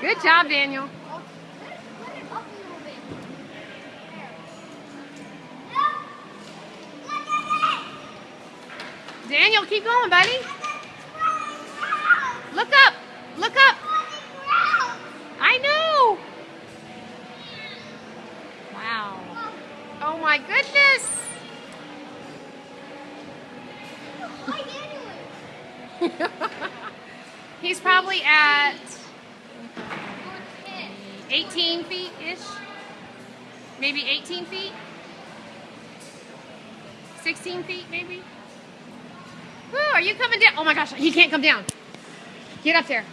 Good job, Daniel. Daniel, keep going, buddy. Look up. Look up. I know. Wow. Oh my goodness. He's probably at 18 feet-ish. Maybe 18 feet. 16 feet, maybe. Woo, are you coming down? Oh my gosh, he can't come down. Get up there.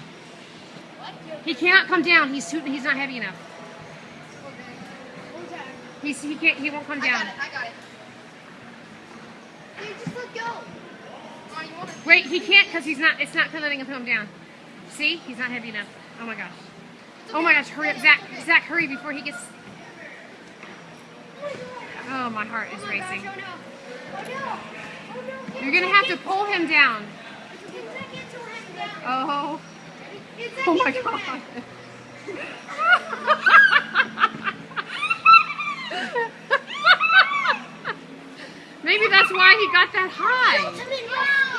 He cannot come down. He's too, he's not heavy enough. He's, he can't. He won't come I down. got it. I got it. Just let go. Come on, you want to- Wait, he can't because he's not. It's not letting him come down. See, he's not heavy enough. Oh my gosh. Oh my gosh, hurry up, Zach. Zach, hurry before he gets. Oh, my heart is racing. You're gonna have to pull him down. Oh. Oh my god. Maybe that's why he got that high.